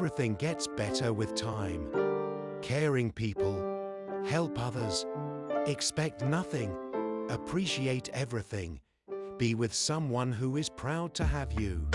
Everything gets better with time. Caring people, help others, expect nothing, appreciate everything, be with someone who is proud to have you.